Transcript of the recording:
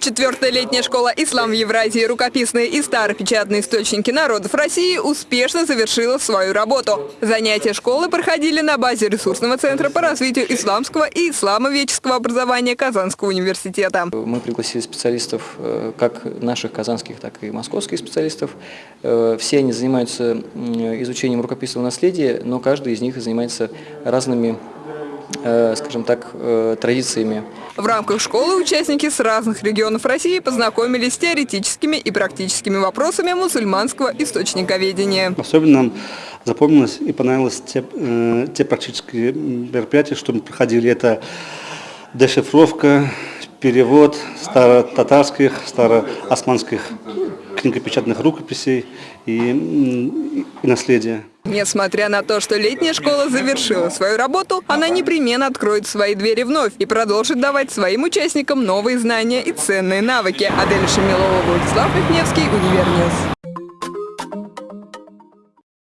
Четвертая летняя школа «Ислам в Евразии. Рукописные и старопечатные источники народов России» успешно завершила свою работу. Занятия школы проходили на базе ресурсного центра по развитию исламского и исламоведческого образования Казанского университета. Мы пригласили специалистов, э, как наших казанских, так и московских специалистов. Э, Все они занимаются изучением рукописного наследия, но каждый из них занимается разными, скажем так, э, традициями. В рамках школы участники с разных регионов России познакомились с теоретическими и практическими вопросами мусульманского источниковедения. Особенно нам запомнилось и понравилось те, э, те практические мероприятия, что мы проходили. Это дешифровка, перевод старо-татарских, старо-османских книгопечатных рукописей и, и наследия. Несмотря на то, что летняя школа завершила свою работу, она непременно откроет свои двери вновь и продолжит давать своим участникам новые знания и ценные навыки. Адель Шамилова, Владислав Михневский, Univer News.